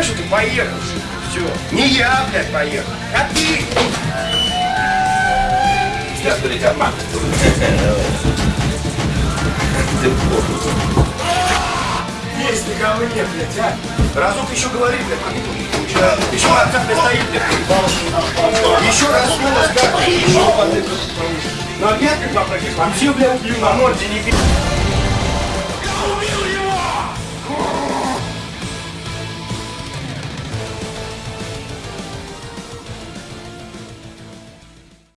понимаешь, что ты поехал? Все. Не я, блядь, поехал, а ты. Сейчас, блядь, обман. Ты плохо. Есть ты ко мне, блядь, а? Разок еще говори, блядь, еще раз как стоит, блядь. Еще раз слово скажешь, еще под это. Ну опять как попросишь, вообще, блядь, на морде не